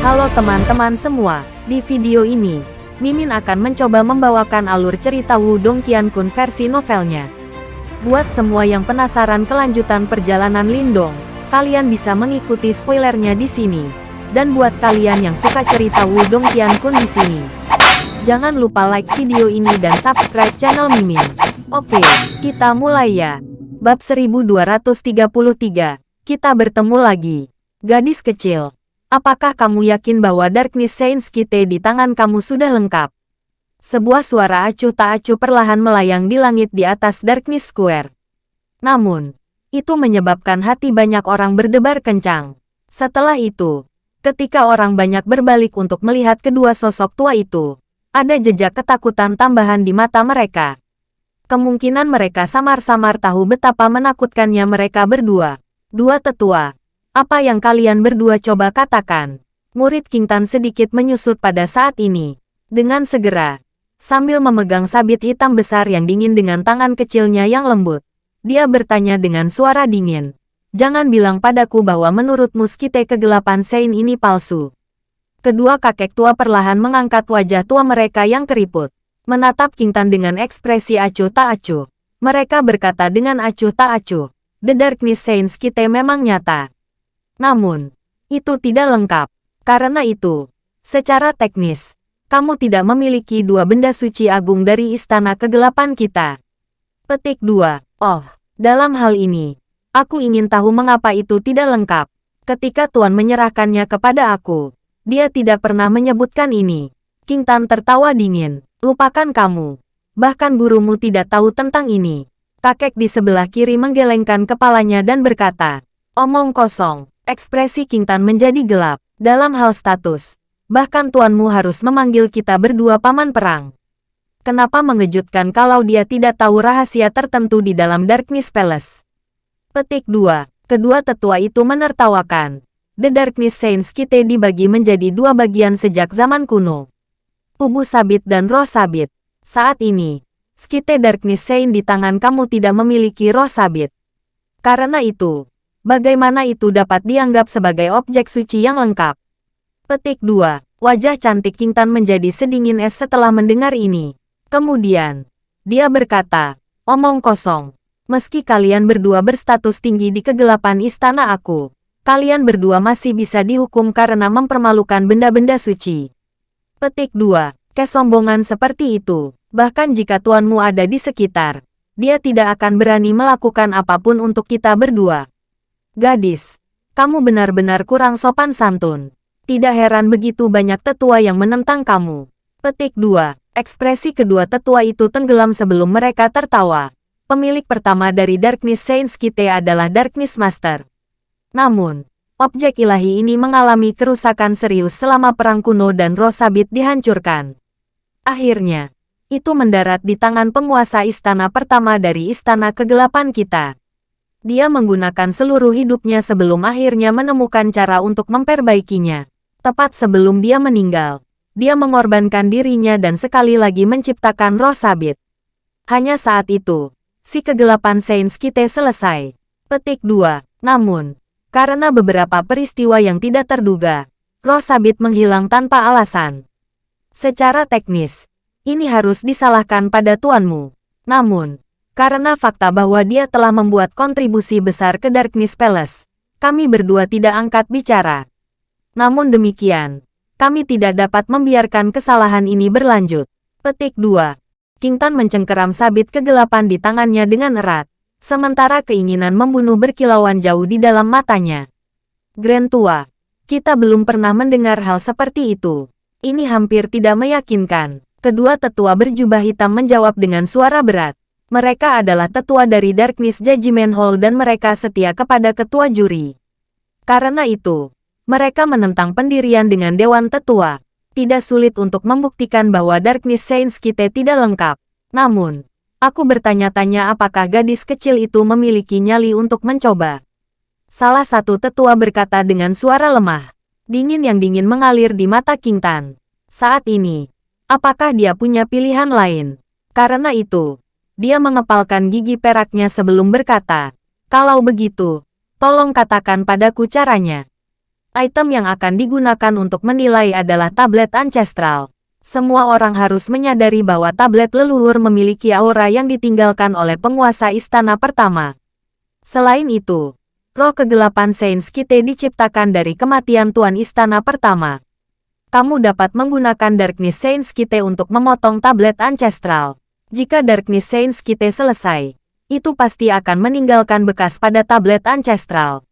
Halo teman-teman semua, di video ini, Mimin akan mencoba membawakan alur cerita Wudong Qiankun versi novelnya. Buat semua yang penasaran kelanjutan perjalanan Lindong, kalian bisa mengikuti spoilernya di sini. Dan buat kalian yang suka cerita Wudong Qiankun di sini, jangan lupa like video ini dan subscribe channel Mimin. Oke, kita mulai ya. Bab 1233, kita bertemu lagi. Gadis kecil, apakah kamu yakin bahwa Darkness Saints Kite di tangan kamu sudah lengkap? Sebuah suara acuh tak acuh perlahan melayang di langit di atas Darkness Square. Namun, itu menyebabkan hati banyak orang berdebar kencang. Setelah itu, ketika orang banyak berbalik untuk melihat kedua sosok tua itu, ada jejak ketakutan tambahan di mata mereka. Kemungkinan mereka samar-samar tahu betapa menakutkannya mereka berdua. Dua tetua, apa yang kalian berdua coba katakan? Murid King Tan sedikit menyusut pada saat ini. Dengan segera, sambil memegang sabit hitam besar yang dingin dengan tangan kecilnya yang lembut. Dia bertanya dengan suara dingin. Jangan bilang padaku bahwa menurut Muskite kegelapan Sein ini palsu. Kedua kakek tua perlahan mengangkat wajah tua mereka yang keriput. Menatap King Tan dengan ekspresi acuh tak acuh. Mereka berkata dengan acuh tak acuh. The Darkness Saints Kite memang nyata. Namun, itu tidak lengkap. Karena itu, secara teknis, kamu tidak memiliki dua benda suci agung dari istana kegelapan kita. Petik 2. Oh, dalam hal ini, aku ingin tahu mengapa itu tidak lengkap. Ketika Tuan menyerahkannya kepada aku, dia tidak pernah menyebutkan ini. King Tan tertawa dingin. Lupakan kamu. Bahkan gurumu tidak tahu tentang ini. Kakek di sebelah kiri menggelengkan kepalanya dan berkata, Omong kosong. Ekspresi King Tan menjadi gelap. Dalam hal status, bahkan tuanmu harus memanggil kita berdua paman perang. Kenapa mengejutkan kalau dia tidak tahu rahasia tertentu di dalam Darkness Palace? Petik 2. Kedua tetua itu menertawakan. The Darkness Saints Kite dibagi menjadi dua bagian sejak zaman kuno. Tubuh sabit dan roh sabit. Saat ini, Skite Darkness Saint di tangan kamu tidak memiliki roh sabit. Karena itu, Bagaimana itu dapat dianggap sebagai objek suci yang lengkap? Petik 2. Wajah cantik King Tan menjadi sedingin es setelah mendengar ini. Kemudian, dia berkata, omong kosong. Meski kalian berdua berstatus tinggi di kegelapan istana aku, kalian berdua masih bisa dihukum karena mempermalukan benda-benda suci. Petik 2. Kesombongan seperti itu, bahkan jika tuanmu ada di sekitar, dia tidak akan berani melakukan apa pun untuk kita berdua. Gadis, kamu benar-benar kurang sopan santun. Tidak heran begitu banyak tetua yang menentang kamu. Petik 2. Ekspresi kedua tetua itu tenggelam sebelum mereka tertawa. Pemilik pertama dari Darkness Saints Kite adalah Darkness Master. Namun, objek ilahi ini mengalami kerusakan serius selama perang kuno dan roh sabit dihancurkan. Akhirnya, itu mendarat di tangan penguasa istana pertama dari istana kegelapan kita. Dia menggunakan seluruh hidupnya sebelum akhirnya menemukan cara untuk memperbaikinya. Tepat sebelum dia meninggal, dia mengorbankan dirinya dan sekali lagi menciptakan roh sabit. Hanya saat itu, si kegelapan Saints Kite selesai. Petik 2. Namun, karena beberapa peristiwa yang tidak terduga, roh sabit menghilang tanpa alasan. Secara teknis, ini harus disalahkan pada tuanmu. Namun, karena fakta bahwa dia telah membuat kontribusi besar ke Darkness Palace, kami berdua tidak angkat bicara. Namun demikian, kami tidak dapat membiarkan kesalahan ini berlanjut. Petik 2. King Tan mencengkeram sabit kegelapan di tangannya dengan erat, sementara keinginan membunuh berkilauan jauh di dalam matanya. Grand Tua, kita belum pernah mendengar hal seperti itu. Ini hampir tidak meyakinkan. Kedua tetua berjubah hitam menjawab dengan suara berat. Mereka adalah tetua dari Darkness Judgment Hall dan mereka setia kepada ketua juri. Karena itu, mereka menentang pendirian dengan Dewan Tetua. Tidak sulit untuk membuktikan bahwa Darkness Saints kita tidak lengkap. Namun, aku bertanya-tanya apakah gadis kecil itu memiliki nyali untuk mencoba. Salah satu tetua berkata dengan suara lemah. Dingin yang dingin mengalir di mata King Tan. Saat ini, apakah dia punya pilihan lain? Karena itu, dia mengepalkan gigi peraknya sebelum berkata, kalau begitu, tolong katakan padaku caranya. Item yang akan digunakan untuk menilai adalah tablet ancestral. Semua orang harus menyadari bahwa tablet leluhur memiliki aura yang ditinggalkan oleh penguasa istana pertama. Selain itu, roh kegelapan Saints Kite diciptakan dari kematian Tuan Istana pertama. Kamu dapat menggunakan Darkness Saints Kite untuk memotong tablet ancestral. Jika Darkness Saints Kite selesai, itu pasti akan meninggalkan bekas pada tablet ancestral.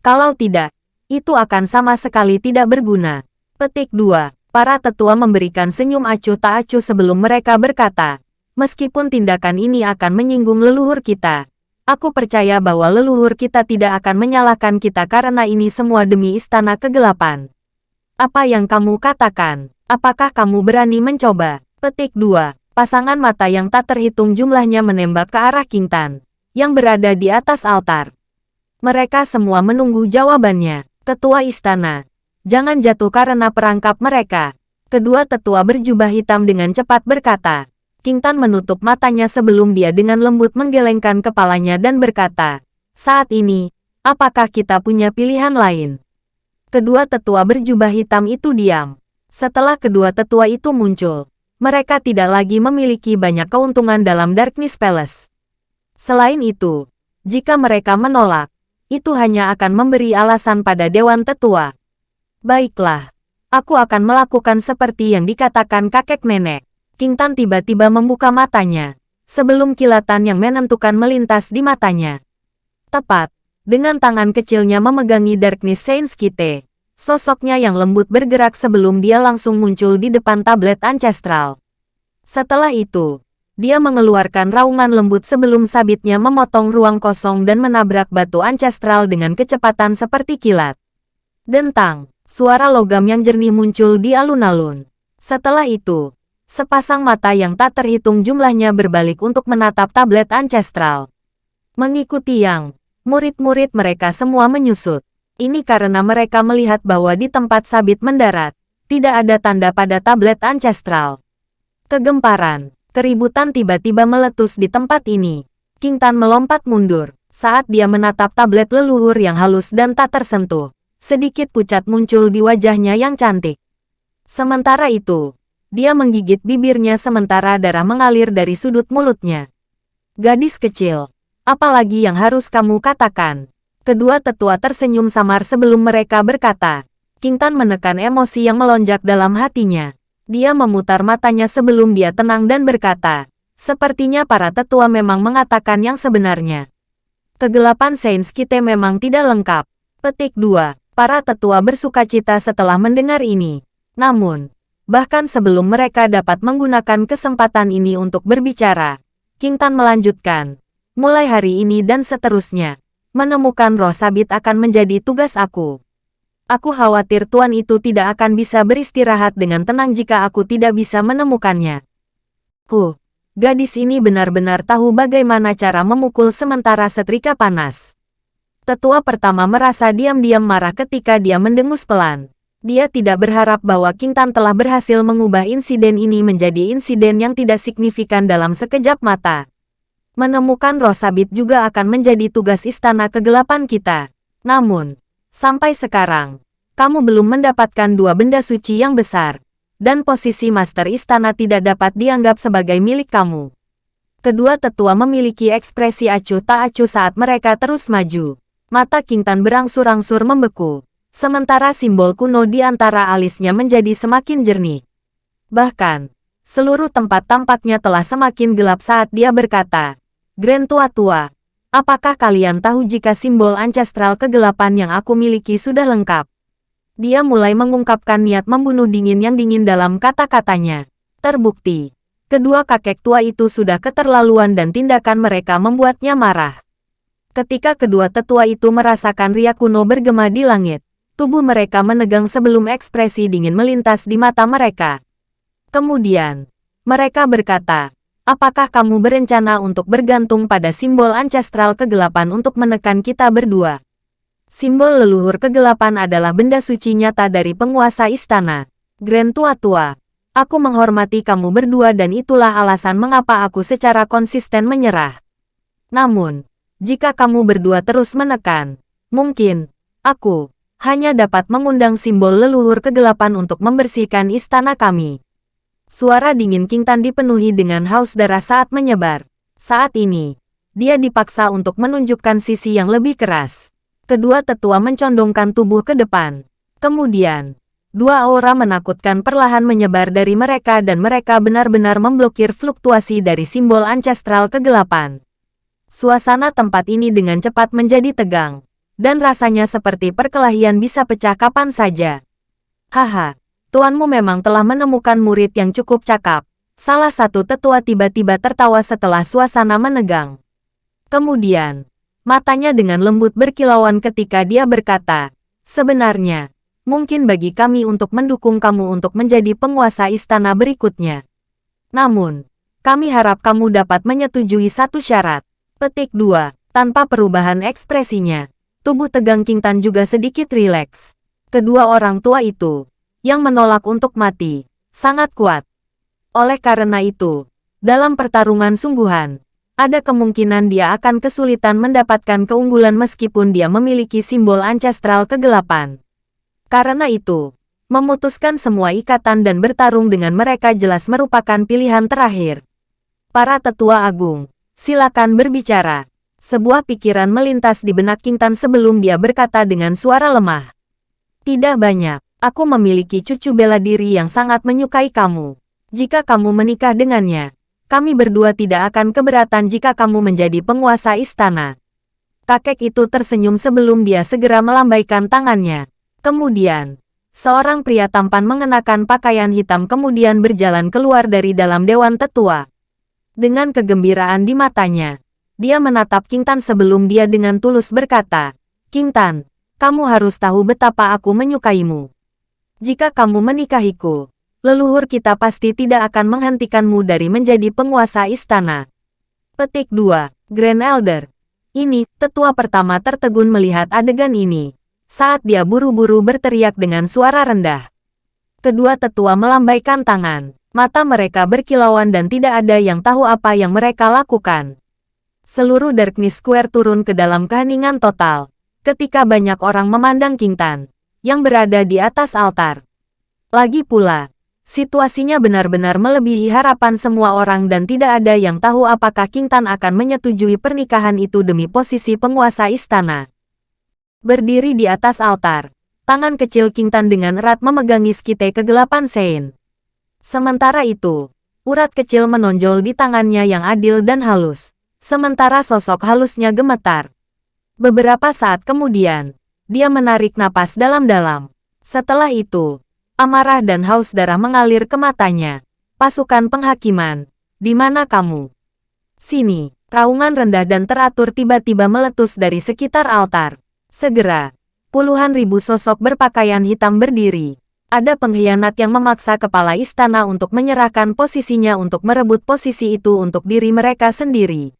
Kalau tidak, itu akan sama sekali tidak berguna. Petik 2. Para tetua memberikan senyum acuh tak acuh sebelum mereka berkata, meskipun tindakan ini akan menyinggung leluhur kita, aku percaya bahwa leluhur kita tidak akan menyalahkan kita karena ini semua demi istana kegelapan. Apa yang kamu katakan? Apakah kamu berani mencoba? Petik 2. Pasangan mata yang tak terhitung jumlahnya menembak ke arah King Tan, yang berada di atas altar. Mereka semua menunggu jawabannya. Ketua istana. Jangan jatuh karena perangkap mereka. Kedua tetua berjubah hitam dengan cepat berkata. King Tan menutup matanya sebelum dia dengan lembut menggelengkan kepalanya dan berkata, Saat ini, apakah kita punya pilihan lain? Kedua tetua berjubah hitam itu diam. Setelah kedua tetua itu muncul, mereka tidak lagi memiliki banyak keuntungan dalam Darkness Palace. Selain itu, jika mereka menolak, itu hanya akan memberi alasan pada Dewan Tetua. Baiklah, aku akan melakukan seperti yang dikatakan kakek nenek. King Tan tiba-tiba membuka matanya, sebelum kilatan yang menentukan melintas di matanya. Tepat, dengan tangan kecilnya memegangi Darkness Saints Kite, sosoknya yang lembut bergerak sebelum dia langsung muncul di depan tablet ancestral. Setelah itu, dia mengeluarkan raungan lembut sebelum sabitnya memotong ruang kosong dan menabrak batu ancestral dengan kecepatan seperti kilat. Dentang, suara logam yang jernih muncul di alun-alun. Setelah itu, sepasang mata yang tak terhitung jumlahnya berbalik untuk menatap tablet ancestral. Mengikuti yang, murid-murid mereka semua menyusut. Ini karena mereka melihat bahwa di tempat sabit mendarat, tidak ada tanda pada tablet ancestral. Kegemparan, Keributan tiba-tiba meletus di tempat ini. King Tan melompat mundur. Saat dia menatap tablet leluhur yang halus dan tak tersentuh, sedikit pucat muncul di wajahnya yang cantik. Sementara itu, dia menggigit bibirnya sementara darah mengalir dari sudut mulutnya. Gadis kecil, apalagi yang harus kamu katakan? Kedua tetua tersenyum samar sebelum mereka berkata. King Tan menekan emosi yang melonjak dalam hatinya. Dia memutar matanya sebelum dia tenang dan berkata, sepertinya para tetua memang mengatakan yang sebenarnya. Kegelapan Saints Kite memang tidak lengkap. Petik 2. Para tetua bersuka cita setelah mendengar ini. Namun, bahkan sebelum mereka dapat menggunakan kesempatan ini untuk berbicara, King Tan melanjutkan, mulai hari ini dan seterusnya, menemukan roh sabit akan menjadi tugas aku. Aku khawatir tuan itu tidak akan bisa beristirahat dengan tenang jika aku tidak bisa menemukannya. Ku, gadis ini benar-benar tahu bagaimana cara memukul sementara setrika panas. Tetua pertama merasa diam-diam marah ketika dia mendengus pelan. Dia tidak berharap bahwa Kintan telah berhasil mengubah insiden ini menjadi insiden yang tidak signifikan dalam sekejap mata. Menemukan roh sabit juga akan menjadi tugas istana kegelapan kita. Namun, Sampai sekarang, kamu belum mendapatkan dua benda suci yang besar, dan posisi Master Istana tidak dapat dianggap sebagai milik kamu. Kedua tetua memiliki ekspresi acuh tak acuh saat mereka terus maju. Mata King Tan berangsur-angsur membeku, sementara simbol kuno di antara alisnya menjadi semakin jernih. Bahkan, seluruh tempat tampaknya telah semakin gelap saat dia berkata, Grand Tua-Tua, Apakah kalian tahu jika simbol ancestral kegelapan yang aku miliki sudah lengkap? Dia mulai mengungkapkan niat membunuh dingin yang dingin dalam kata-katanya. Terbukti, kedua kakek tua itu sudah keterlaluan dan tindakan mereka membuatnya marah. Ketika kedua tetua itu merasakan riak kuno bergema di langit, tubuh mereka menegang sebelum ekspresi dingin melintas di mata mereka. Kemudian, mereka berkata, Apakah kamu berencana untuk bergantung pada simbol ancestral kegelapan untuk menekan kita berdua? Simbol leluhur kegelapan adalah benda suci nyata dari penguasa istana. Grand Tua-Tua, aku menghormati kamu berdua dan itulah alasan mengapa aku secara konsisten menyerah. Namun, jika kamu berdua terus menekan, mungkin, aku, hanya dapat mengundang simbol leluhur kegelapan untuk membersihkan istana kami. Suara dingin King Tan dipenuhi dengan haus darah saat menyebar. Saat ini, dia dipaksa untuk menunjukkan sisi yang lebih keras. Kedua tetua mencondongkan tubuh ke depan. Kemudian, dua aura menakutkan perlahan menyebar dari mereka dan mereka benar-benar memblokir fluktuasi dari simbol ancestral kegelapan. Suasana tempat ini dengan cepat menjadi tegang, dan rasanya seperti perkelahian bisa pecah kapan saja. Haha, tuanmu memang telah menemukan murid yang cukup cakap. Salah satu tetua tiba-tiba tertawa setelah suasana menegang. Kemudian, matanya dengan lembut berkilauan ketika dia berkata, Sebenarnya, mungkin bagi kami untuk mendukung kamu untuk menjadi penguasa istana berikutnya. Namun, kami harap kamu dapat menyetujui satu syarat. Petik 2. Tanpa perubahan ekspresinya, tubuh tegang King Tan juga sedikit rileks. Kedua orang tua itu, yang menolak untuk mati, sangat kuat. Oleh karena itu, dalam pertarungan sungguhan, ada kemungkinan dia akan kesulitan mendapatkan keunggulan meskipun dia memiliki simbol ancestral kegelapan. Karena itu, memutuskan semua ikatan dan bertarung dengan mereka jelas merupakan pilihan terakhir. Para tetua agung, Silakan berbicara. Sebuah pikiran melintas di benak Kintan sebelum dia berkata dengan suara lemah. Tidak banyak. Aku memiliki cucu bela diri yang sangat menyukai kamu. Jika kamu menikah dengannya, kami berdua tidak akan keberatan jika kamu menjadi penguasa istana. Kakek itu tersenyum sebelum dia segera melambaikan tangannya. Kemudian, seorang pria tampan mengenakan pakaian hitam kemudian berjalan keluar dari dalam dewan tetua. Dengan kegembiraan di matanya, dia menatap King Tan sebelum dia dengan tulus berkata, King Tan, kamu harus tahu betapa aku menyukaimu. Jika kamu menikahiku, leluhur kita pasti tidak akan menghentikanmu dari menjadi penguasa istana. Petik 2. Grand Elder. Ini, tetua pertama tertegun melihat adegan ini. Saat dia buru-buru berteriak dengan suara rendah. Kedua tetua melambaikan tangan. Mata mereka berkilauan dan tidak ada yang tahu apa yang mereka lakukan. Seluruh Darkness Square turun ke dalam keheningan total, ketika banyak orang memandang King Tan, yang berada di atas altar. Lagi pula, situasinya benar-benar melebihi harapan semua orang dan tidak ada yang tahu apakah King Tan akan menyetujui pernikahan itu demi posisi penguasa istana. Berdiri di atas altar, tangan kecil King Tan dengan erat memegangi skite kegelapan Sein. Sementara itu, urat kecil menonjol di tangannya yang adil dan halus, sementara sosok halusnya gemetar. Beberapa saat kemudian, dia menarik napas dalam-dalam. Setelah itu, amarah dan haus darah mengalir ke matanya. Pasukan penghakiman, di mana kamu? Sini, raungan rendah dan teratur tiba-tiba meletus dari sekitar altar. Segera, puluhan ribu sosok berpakaian hitam berdiri, ada pengkhianat yang memaksa kepala istana untuk menyerahkan posisinya untuk merebut posisi itu untuk diri mereka sendiri.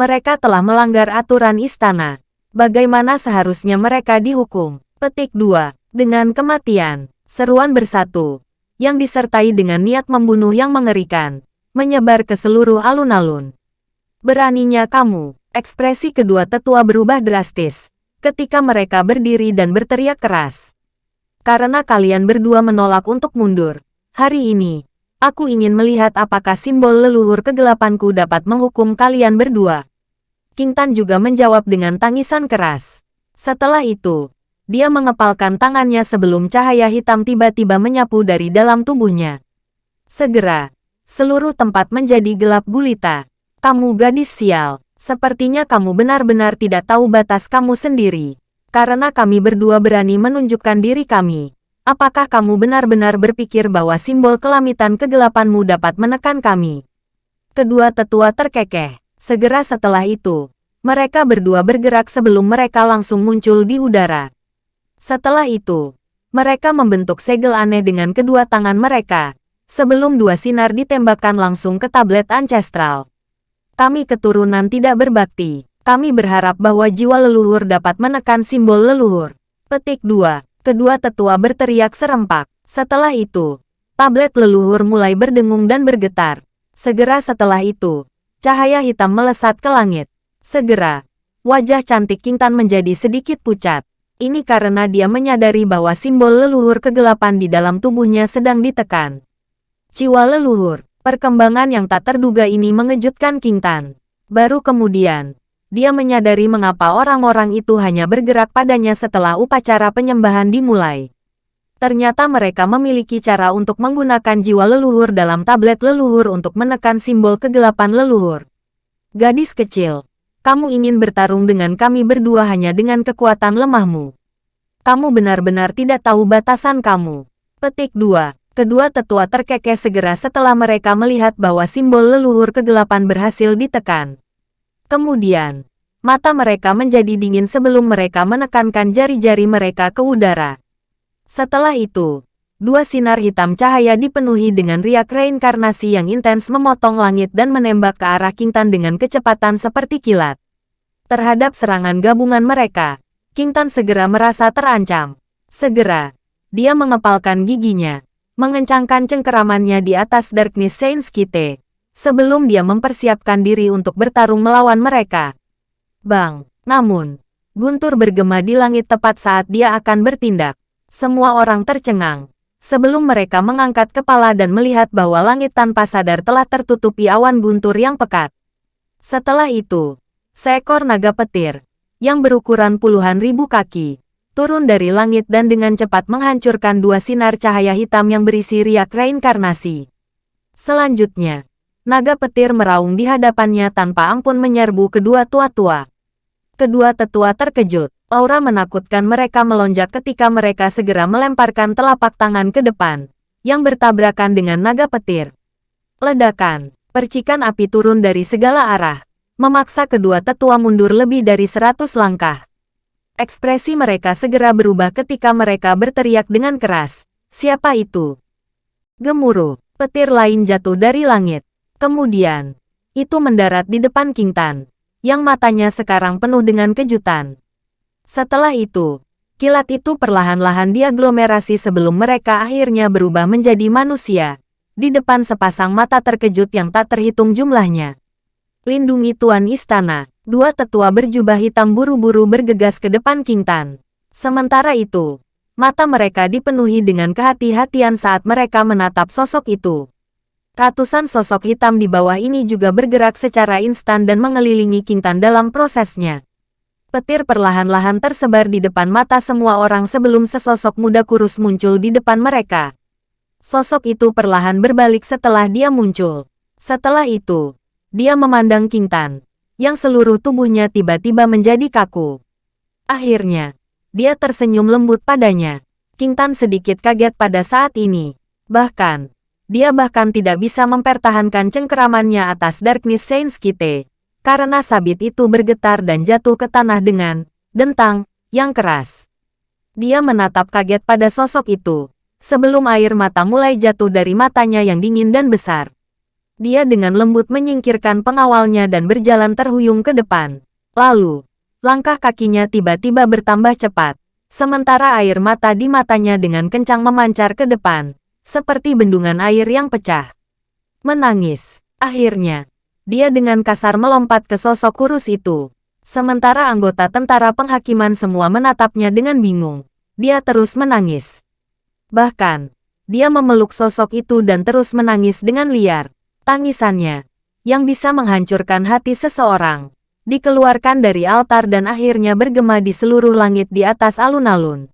Mereka telah melanggar aturan istana. Bagaimana seharusnya mereka dihukum? Petik 2. Dengan kematian, seruan bersatu, yang disertai dengan niat membunuh yang mengerikan, menyebar ke seluruh alun-alun. Beraninya kamu, ekspresi kedua tetua berubah drastis, ketika mereka berdiri dan berteriak keras. Karena kalian berdua menolak untuk mundur. Hari ini, aku ingin melihat apakah simbol leluhur kegelapanku dapat menghukum kalian berdua. King Tan juga menjawab dengan tangisan keras. Setelah itu, dia mengepalkan tangannya sebelum cahaya hitam tiba-tiba menyapu dari dalam tubuhnya. Segera, seluruh tempat menjadi gelap gulita. Kamu gadis sial, sepertinya kamu benar-benar tidak tahu batas kamu sendiri. Karena kami berdua berani menunjukkan diri kami. Apakah kamu benar-benar berpikir bahwa simbol kelamitan kegelapanmu dapat menekan kami? Kedua tetua terkekeh. Segera setelah itu, mereka berdua bergerak sebelum mereka langsung muncul di udara. Setelah itu, mereka membentuk segel aneh dengan kedua tangan mereka, sebelum dua sinar ditembakkan langsung ke tablet ancestral. Kami keturunan tidak berbakti. Kami berharap bahwa jiwa leluhur dapat menekan simbol leluhur. Petik 2. Kedua tetua berteriak serempak. Setelah itu, tablet leluhur mulai berdengung dan bergetar. Segera setelah itu, cahaya hitam melesat ke langit. Segera, wajah cantik Kintan menjadi sedikit pucat. Ini karena dia menyadari bahwa simbol leluhur kegelapan di dalam tubuhnya sedang ditekan. Jiwa leluhur, perkembangan yang tak terduga ini mengejutkan King Tan. Baru kemudian, dia menyadari mengapa orang-orang itu hanya bergerak padanya setelah upacara penyembahan dimulai. Ternyata mereka memiliki cara untuk menggunakan jiwa leluhur dalam tablet leluhur untuk menekan simbol kegelapan leluhur. Gadis kecil, kamu ingin bertarung dengan kami berdua hanya dengan kekuatan lemahmu. Kamu benar-benar tidak tahu batasan kamu. Petik 2. Kedua tetua terkekeh segera setelah mereka melihat bahwa simbol leluhur kegelapan berhasil ditekan. Kemudian, mata mereka menjadi dingin sebelum mereka menekankan jari-jari mereka ke udara. Setelah itu, dua sinar hitam cahaya dipenuhi dengan riak reinkarnasi yang intens memotong langit dan menembak ke arah Kintan dengan kecepatan seperti kilat. Terhadap serangan gabungan mereka, Kintan segera merasa terancam. Segera, dia mengepalkan giginya, mengencangkan cengkeramannya di atas Darkness Saints Kite, sebelum dia mempersiapkan diri untuk bertarung melawan mereka. Bang, namun, guntur bergema di langit tepat saat dia akan bertindak. Semua orang tercengang. Sebelum mereka mengangkat kepala dan melihat bahwa langit tanpa sadar telah tertutupi awan guntur yang pekat. Setelah itu, seekor naga petir, yang berukuran puluhan ribu kaki, turun dari langit dan dengan cepat menghancurkan dua sinar cahaya hitam yang berisi riak reinkarnasi. Selanjutnya, naga petir meraung di hadapannya tanpa ampun menyerbu kedua tua-tua. Kedua tetua terkejut. Aura menakutkan mereka melonjak ketika mereka segera melemparkan telapak tangan ke depan, yang bertabrakan dengan naga petir. Ledakan, percikan api turun dari segala arah, memaksa kedua tetua mundur lebih dari seratus langkah. Ekspresi mereka segera berubah ketika mereka berteriak dengan keras. Siapa itu? Gemuruh, petir lain jatuh dari langit. Kemudian, itu mendarat di depan King Tan, yang matanya sekarang penuh dengan kejutan. Setelah itu, kilat itu perlahan-lahan diaglomerasi sebelum mereka akhirnya berubah menjadi manusia, di depan sepasang mata terkejut yang tak terhitung jumlahnya. Lindungi Tuan Istana, dua tetua berjubah hitam buru-buru bergegas ke depan King Tan. Sementara itu, mata mereka dipenuhi dengan kehati-hatian saat mereka menatap sosok itu. Ratusan sosok hitam di bawah ini juga bergerak secara instan dan mengelilingi Kintan dalam prosesnya. Petir perlahan-lahan tersebar di depan mata semua orang sebelum sesosok muda kurus muncul di depan mereka. Sosok itu perlahan berbalik setelah dia muncul. Setelah itu, dia memandang Kintan, yang seluruh tubuhnya tiba-tiba menjadi kaku. Akhirnya, dia tersenyum lembut padanya. Kintan sedikit kaget pada saat ini. Bahkan, dia bahkan tidak bisa mempertahankan cengkeramannya atas Darkness Saints Kite, karena sabit itu bergetar dan jatuh ke tanah dengan dentang yang keras. Dia menatap kaget pada sosok itu, sebelum air mata mulai jatuh dari matanya yang dingin dan besar. Dia dengan lembut menyingkirkan pengawalnya dan berjalan terhuyung ke depan. Lalu, langkah kakinya tiba-tiba bertambah cepat, sementara air mata di matanya dengan kencang memancar ke depan seperti bendungan air yang pecah. Menangis. Akhirnya, dia dengan kasar melompat ke sosok kurus itu. Sementara anggota tentara penghakiman semua menatapnya dengan bingung. Dia terus menangis. Bahkan, dia memeluk sosok itu dan terus menangis dengan liar. Tangisannya, yang bisa menghancurkan hati seseorang, dikeluarkan dari altar dan akhirnya bergema di seluruh langit di atas alun-alun.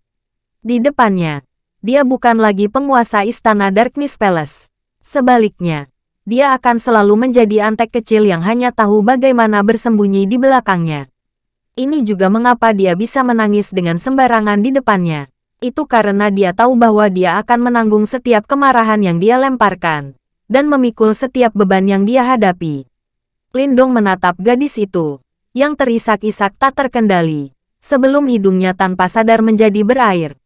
Di depannya, dia bukan lagi penguasa istana Darkness Palace. Sebaliknya, dia akan selalu menjadi antek kecil yang hanya tahu bagaimana bersembunyi di belakangnya. Ini juga mengapa dia bisa menangis dengan sembarangan di depannya. Itu karena dia tahu bahwa dia akan menanggung setiap kemarahan yang dia lemparkan, dan memikul setiap beban yang dia hadapi. Lindong menatap gadis itu, yang terisak-isak tak terkendali, sebelum hidungnya tanpa sadar menjadi berair.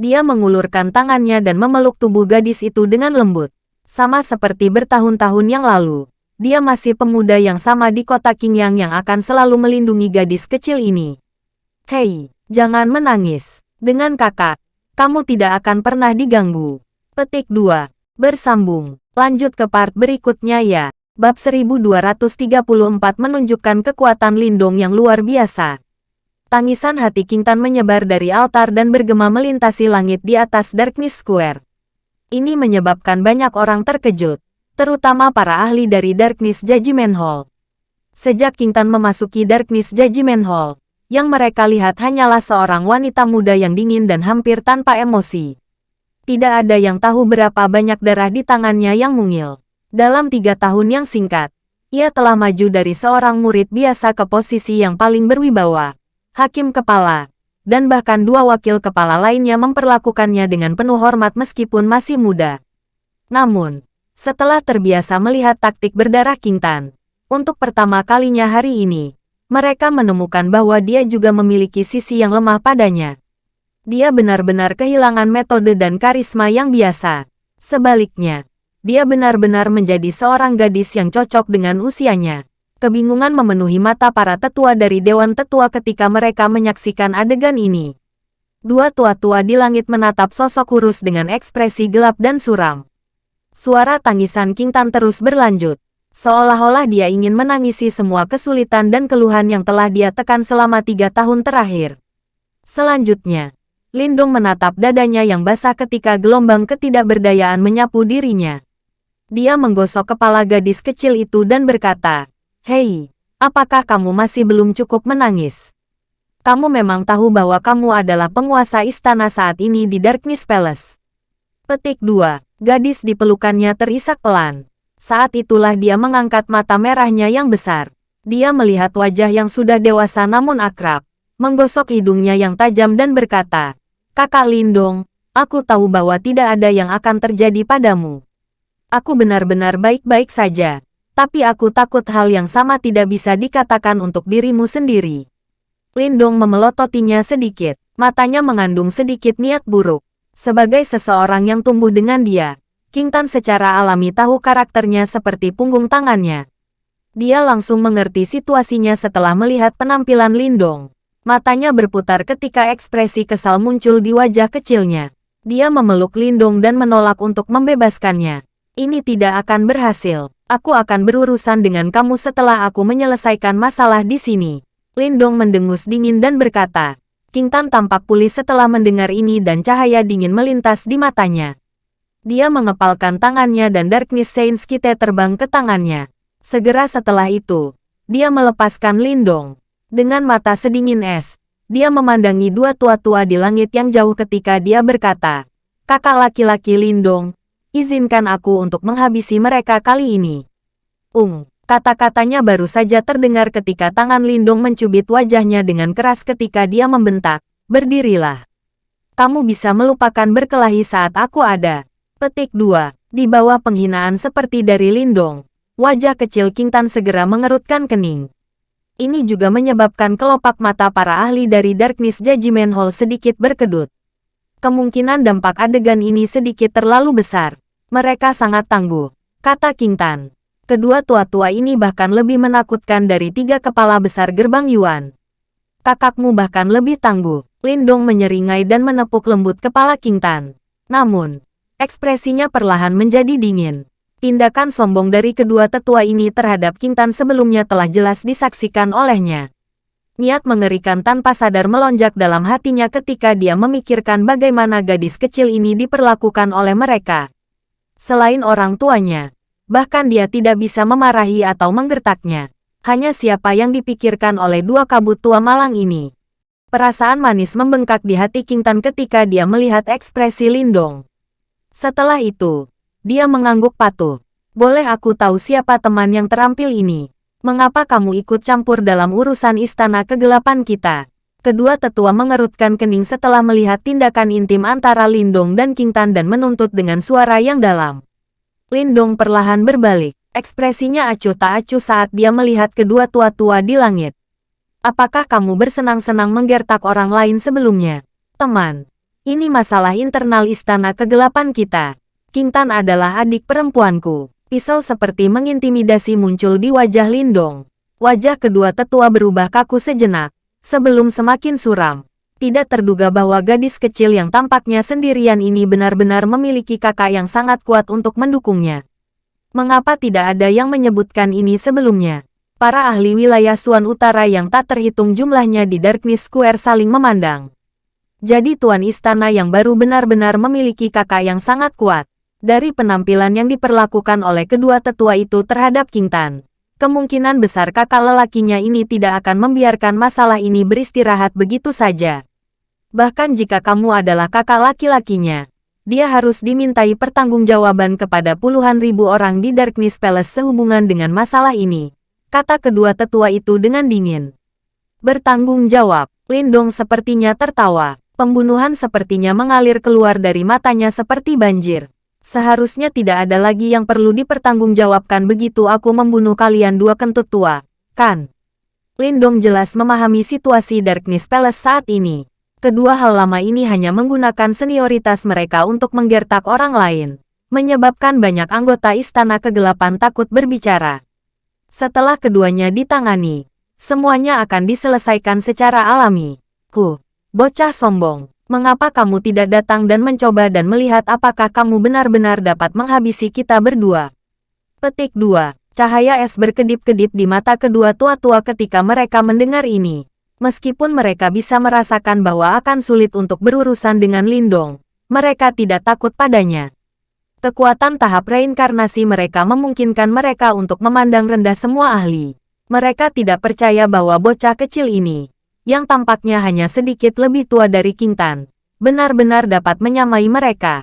Dia mengulurkan tangannya dan memeluk tubuh gadis itu dengan lembut. Sama seperti bertahun-tahun yang lalu, dia masih pemuda yang sama di kota Qingyang yang akan selalu melindungi gadis kecil ini. Hei, jangan menangis. Dengan kakak, kamu tidak akan pernah diganggu. Petik 2. Bersambung. Lanjut ke part berikutnya ya. Bab 1234 menunjukkan kekuatan Lindong yang luar biasa. Tangisan hati King Tan menyebar dari altar dan bergema melintasi langit di atas Darkness Square. Ini menyebabkan banyak orang terkejut, terutama para ahli dari Darkness Judgment Hall. Sejak King Tan memasuki Darkness Judgment Hall, yang mereka lihat hanyalah seorang wanita muda yang dingin dan hampir tanpa emosi. Tidak ada yang tahu berapa banyak darah di tangannya yang mungil. Dalam tiga tahun yang singkat, ia telah maju dari seorang murid biasa ke posisi yang paling berwibawa hakim kepala, dan bahkan dua wakil kepala lainnya memperlakukannya dengan penuh hormat meskipun masih muda. Namun, setelah terbiasa melihat taktik berdarah King Tan, untuk pertama kalinya hari ini, mereka menemukan bahwa dia juga memiliki sisi yang lemah padanya. Dia benar-benar kehilangan metode dan karisma yang biasa. Sebaliknya, dia benar-benar menjadi seorang gadis yang cocok dengan usianya. Kebingungan memenuhi mata para tetua dari Dewan Tetua ketika mereka menyaksikan adegan ini. Dua tua-tua di langit menatap sosok kurus dengan ekspresi gelap dan suram. Suara tangisan King Tan terus berlanjut. Seolah-olah dia ingin menangisi semua kesulitan dan keluhan yang telah dia tekan selama tiga tahun terakhir. Selanjutnya, Lindung menatap dadanya yang basah ketika gelombang ketidakberdayaan menyapu dirinya. Dia menggosok kepala gadis kecil itu dan berkata, Hei, apakah kamu masih belum cukup menangis? Kamu memang tahu bahwa kamu adalah penguasa istana saat ini di Darkness Palace. Petik 2. Gadis di pelukannya terisak pelan. Saat itulah dia mengangkat mata merahnya yang besar. Dia melihat wajah yang sudah dewasa namun akrab, menggosok hidungnya yang tajam dan berkata, Kakak Lindong, aku tahu bahwa tidak ada yang akan terjadi padamu. Aku benar-benar baik-baik saja. Tapi aku takut hal yang sama tidak bisa dikatakan untuk dirimu sendiri. Lindong memelototinya sedikit. Matanya mengandung sedikit niat buruk. Sebagai seseorang yang tumbuh dengan dia, King Tan secara alami tahu karakternya seperti punggung tangannya. Dia langsung mengerti situasinya setelah melihat penampilan Lindong. Matanya berputar ketika ekspresi kesal muncul di wajah kecilnya. Dia memeluk Lindong dan menolak untuk membebaskannya. Ini tidak akan berhasil. Aku akan berurusan dengan kamu setelah aku menyelesaikan masalah di sini. Lindong mendengus dingin dan berkata. King Tan tampak pulih setelah mendengar ini dan cahaya dingin melintas di matanya. Dia mengepalkan tangannya dan Darkness Saints kita terbang ke tangannya. Segera setelah itu, dia melepaskan Lindong. Dengan mata sedingin es, dia memandangi dua tua-tua di langit yang jauh ketika dia berkata, Kakak laki-laki Lindong, izinkan aku untuk menghabisi mereka kali ini. Ung, kata-katanya baru saja terdengar ketika tangan Lindung mencubit wajahnya dengan keras ketika dia membentak, berdirilah. Kamu bisa melupakan berkelahi saat aku ada. Petik 2. Di bawah penghinaan seperti dari Lindong, wajah kecil King Tan segera mengerutkan kening. Ini juga menyebabkan kelopak mata para ahli dari Darkness Judgment Hall sedikit berkedut. Kemungkinan dampak adegan ini sedikit terlalu besar. Mereka sangat tangguh, kata King Tan. Kedua tua-tua ini bahkan lebih menakutkan dari tiga kepala besar gerbang Yuan. Kakakmu bahkan lebih tangguh. Lindong menyeringai dan menepuk lembut kepala King Tan. Namun, ekspresinya perlahan menjadi dingin. Tindakan sombong dari kedua tetua ini terhadap King Tan sebelumnya telah jelas disaksikan olehnya. Niat mengerikan tanpa sadar melonjak dalam hatinya ketika dia memikirkan bagaimana gadis kecil ini diperlakukan oleh mereka. Selain orang tuanya, bahkan dia tidak bisa memarahi atau menggertaknya. Hanya siapa yang dipikirkan oleh dua kabut tua malang ini. Perasaan manis membengkak di hati King Tan ketika dia melihat ekspresi Lindong. Setelah itu, dia mengangguk patuh. Boleh aku tahu siapa teman yang terampil ini? Mengapa kamu ikut campur dalam urusan istana kegelapan kita? Kedua tetua mengerutkan kening setelah melihat tindakan intim antara Lindong dan King Tan dan menuntut dengan suara yang dalam. Lindong perlahan berbalik. Ekspresinya acuh tak acuh saat dia melihat kedua tua-tua di langit. Apakah kamu bersenang-senang menggertak orang lain sebelumnya? Teman, ini masalah internal istana kegelapan kita. King Tan adalah adik perempuanku. Pisau seperti mengintimidasi muncul di wajah Lindong. Wajah kedua tetua berubah kaku sejenak, sebelum semakin suram. Tidak terduga bahwa gadis kecil yang tampaknya sendirian ini benar-benar memiliki kakak yang sangat kuat untuk mendukungnya. Mengapa tidak ada yang menyebutkan ini sebelumnya? Para ahli wilayah Suan Utara yang tak terhitung jumlahnya di Darkness Square saling memandang. Jadi Tuan Istana yang baru benar-benar memiliki kakak yang sangat kuat. Dari penampilan yang diperlakukan oleh kedua tetua itu terhadap King Tan, kemungkinan besar kakak lelakinya ini tidak akan membiarkan masalah ini beristirahat begitu saja. Bahkan jika kamu adalah kakak laki-lakinya, dia harus dimintai pertanggungjawaban kepada puluhan ribu orang di Darkness Palace sehubungan dengan masalah ini kata kedua tetua itu dengan dingin. Bertanggung jawab, Lindong sepertinya tertawa. Pembunuhan sepertinya mengalir keluar dari matanya seperti banjir. Seharusnya tidak ada lagi yang perlu dipertanggungjawabkan begitu aku membunuh kalian dua kentut tua, kan? Lindong jelas memahami situasi Darkness Palace saat ini. Kedua hal lama ini hanya menggunakan senioritas mereka untuk menggertak orang lain, menyebabkan banyak anggota Istana Kegelapan takut berbicara. Setelah keduanya ditangani, semuanya akan diselesaikan secara alami. Ku, bocah sombong, mengapa kamu tidak datang dan mencoba dan melihat apakah kamu benar-benar dapat menghabisi kita berdua? Petik 2. Cahaya es berkedip-kedip di mata kedua tua-tua ketika mereka mendengar ini. Meskipun mereka bisa merasakan bahwa akan sulit untuk berurusan dengan Lindong, mereka tidak takut padanya. Kekuatan tahap reinkarnasi mereka memungkinkan mereka untuk memandang rendah semua ahli. Mereka tidak percaya bahwa bocah kecil ini, yang tampaknya hanya sedikit lebih tua dari Kintan, benar-benar dapat menyamai mereka.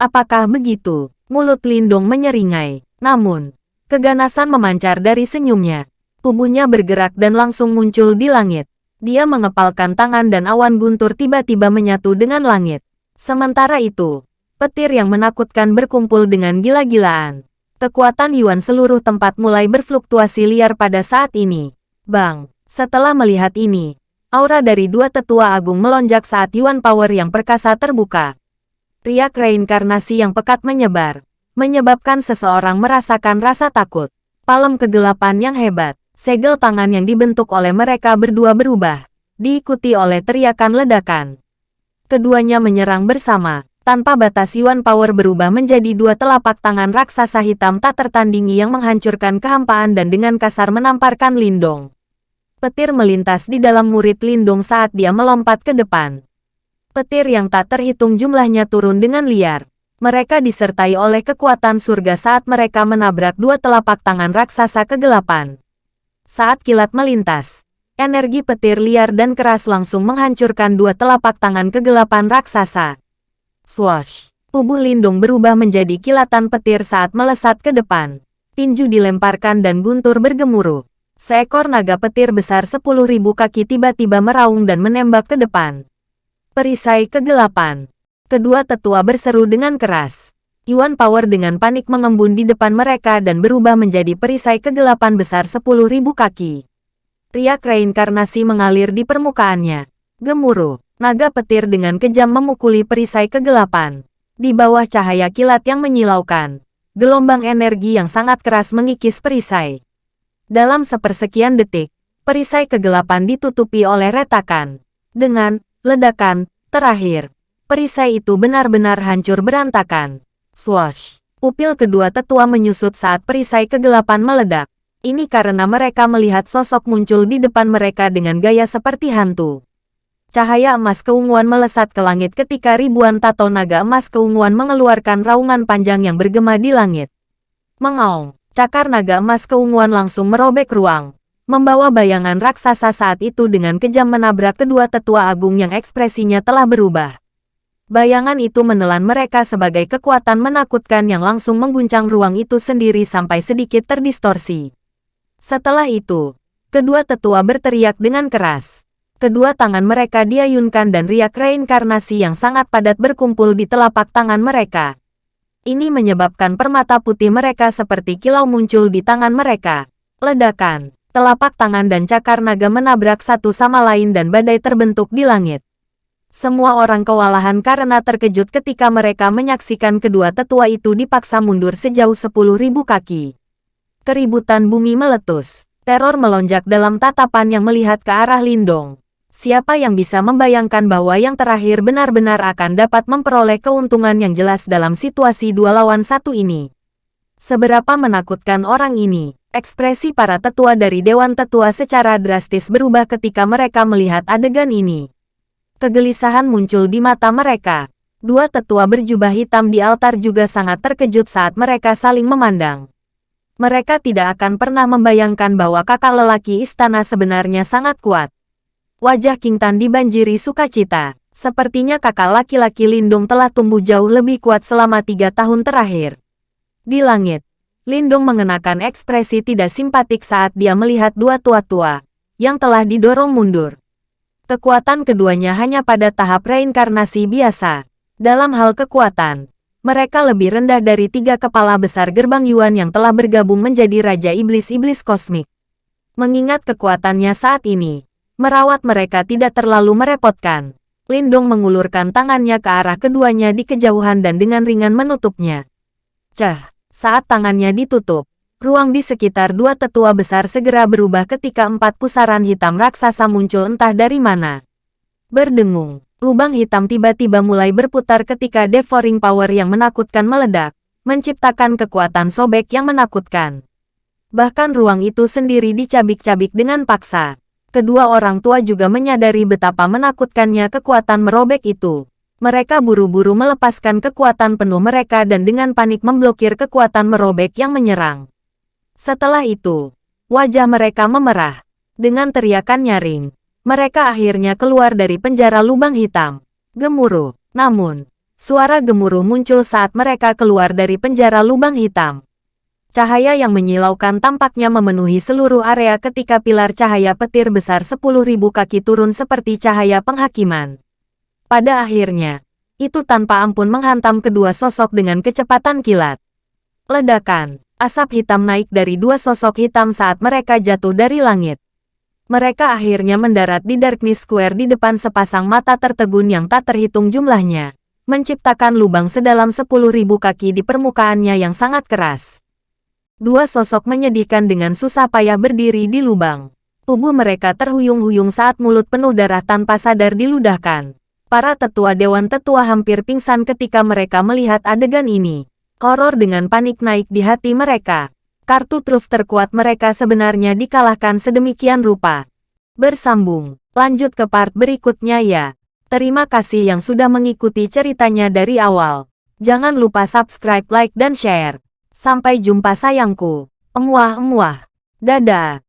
Apakah begitu? Mulut Lindung menyeringai. Namun, keganasan memancar dari senyumnya. Tubuhnya bergerak dan langsung muncul di langit. Dia mengepalkan tangan dan awan guntur tiba-tiba menyatu dengan langit. Sementara itu, petir yang menakutkan berkumpul dengan gila-gilaan. Kekuatan Yuan seluruh tempat mulai berfluktuasi liar pada saat ini. Bang, setelah melihat ini, aura dari dua tetua agung melonjak saat Yuan Power yang perkasa terbuka. Riak reinkarnasi yang pekat menyebar, menyebabkan seseorang merasakan rasa takut. Palem kegelapan yang hebat, segel tangan yang dibentuk oleh mereka berdua berubah, diikuti oleh teriakan ledakan. Keduanya menyerang bersama, tanpa batas Yuan Power berubah menjadi dua telapak tangan raksasa hitam tak tertandingi yang menghancurkan kehampaan dan dengan kasar menamparkan Lindong. Petir melintas di dalam murid Lindong saat dia melompat ke depan. Petir yang tak terhitung jumlahnya turun dengan liar. Mereka disertai oleh kekuatan surga saat mereka menabrak dua telapak tangan raksasa kegelapan. Saat kilat melintas, energi petir liar dan keras langsung menghancurkan dua telapak tangan kegelapan raksasa. Swash! Tubuh Lindung berubah menjadi kilatan petir saat melesat ke depan. Tinju dilemparkan dan guntur bergemuruh. Seekor naga petir besar sepuluh ribu kaki tiba-tiba meraung dan menembak ke depan. Perisai kegelapan. Kedua tetua berseru dengan keras. Yuan Power dengan panik mengembun di depan mereka dan berubah menjadi perisai kegelapan besar sepuluh ribu kaki. Riak reinkarnasi mengalir di permukaannya. Gemuruh. Naga petir dengan kejam memukuli perisai kegelapan. Di bawah cahaya kilat yang menyilaukan, gelombang energi yang sangat keras mengikis perisai. Dalam sepersekian detik, perisai kegelapan ditutupi oleh retakan. Dengan ledakan terakhir, perisai itu benar-benar hancur berantakan. Swash! Pupil kedua tetua menyusut saat perisai kegelapan meledak. Ini karena mereka melihat sosok muncul di depan mereka dengan gaya seperti hantu. Cahaya emas keunguan melesat ke langit ketika ribuan tato naga emas keunguan mengeluarkan raungan panjang yang bergema di langit. Mengaung, cakar naga emas keunguan langsung merobek ruang, membawa bayangan raksasa saat itu dengan kejam menabrak kedua tetua agung yang ekspresinya telah berubah. Bayangan itu menelan mereka sebagai kekuatan menakutkan yang langsung mengguncang ruang itu sendiri sampai sedikit terdistorsi. Setelah itu, kedua tetua berteriak dengan keras. Kedua tangan mereka diayunkan dan riak reinkarnasi yang sangat padat berkumpul di telapak tangan mereka. Ini menyebabkan permata putih mereka seperti kilau muncul di tangan mereka. Ledakan, telapak tangan dan cakar naga menabrak satu sama lain dan badai terbentuk di langit. Semua orang kewalahan karena terkejut ketika mereka menyaksikan kedua tetua itu dipaksa mundur sejauh sepuluh ribu kaki. Keributan bumi meletus. Teror melonjak dalam tatapan yang melihat ke arah Lindong siapa yang bisa membayangkan bahwa yang terakhir benar-benar akan dapat memperoleh keuntungan yang jelas dalam situasi dua lawan satu ini. Seberapa menakutkan orang ini. Ekspresi para tetua dari Dewan Tetua secara drastis berubah ketika mereka melihat adegan ini. Kegelisahan muncul di mata mereka. Dua tetua berjubah hitam di altar juga sangat terkejut saat mereka saling memandang. Mereka tidak akan pernah membayangkan bahwa kakak lelaki istana sebenarnya sangat kuat. Wajah King Tan dibanjiri sukacita. Sepertinya kakak laki-laki Lindung telah tumbuh jauh lebih kuat selama tiga tahun terakhir. Di langit, Lindung mengenakan ekspresi tidak simpatik saat dia melihat dua tua-tua yang telah didorong mundur. Kekuatan keduanya hanya pada tahap reinkarnasi biasa. Dalam hal kekuatan, mereka lebih rendah dari tiga kepala besar gerbang Yuan yang telah bergabung menjadi Raja Iblis-Iblis Kosmik. Mengingat kekuatannya saat ini, merawat mereka tidak terlalu merepotkan. Lindong mengulurkan tangannya ke arah keduanya di kejauhan dan dengan ringan menutupnya. Cah, saat tangannya ditutup, ruang di sekitar dua tetua besar segera berubah ketika empat pusaran hitam raksasa muncul entah dari mana. Berdengung, lubang hitam tiba-tiba mulai berputar ketika devouring power yang menakutkan meledak, menciptakan kekuatan sobek yang menakutkan. Bahkan ruang itu sendiri dicabik-cabik dengan paksa. Kedua orang tua juga menyadari betapa menakutkannya kekuatan merobek itu. Mereka buru-buru melepaskan kekuatan penuh mereka dan dengan panik memblokir kekuatan merobek yang menyerang. Setelah itu, wajah mereka memerah. Dengan teriakan nyaring, mereka akhirnya keluar dari penjara lubang hitam. Gemuruh. Namun, suara gemuruh muncul saat mereka keluar dari penjara lubang hitam. Cahaya yang menyilaukan tampaknya memenuhi seluruh area ketika pilar cahaya petir besar 10.000 kaki turun seperti cahaya penghakiman. Pada akhirnya, itu tanpa ampun menghantam kedua sosok dengan kecepatan kilat. Ledakan, asap hitam naik dari dua sosok hitam saat mereka jatuh dari langit. Mereka akhirnya mendarat di Darkness Square di depan sepasang mata tertegun yang tak terhitung jumlahnya, menciptakan lubang sedalam 10.000 kaki di permukaannya yang sangat keras. Dua sosok menyedihkan dengan susah payah berdiri di lubang. Tubuh mereka terhuyung-huyung saat mulut penuh darah tanpa sadar diludahkan. Para tetua Dewan Tetua hampir pingsan ketika mereka melihat adegan ini. Horor dengan panik naik di hati mereka. Kartu truf terkuat mereka sebenarnya dikalahkan sedemikian rupa. Bersambung, lanjut ke part berikutnya ya. Terima kasih yang sudah mengikuti ceritanya dari awal. Jangan lupa subscribe, like, dan share. Sampai jumpa sayangku. Emuah-emuah. Dadah.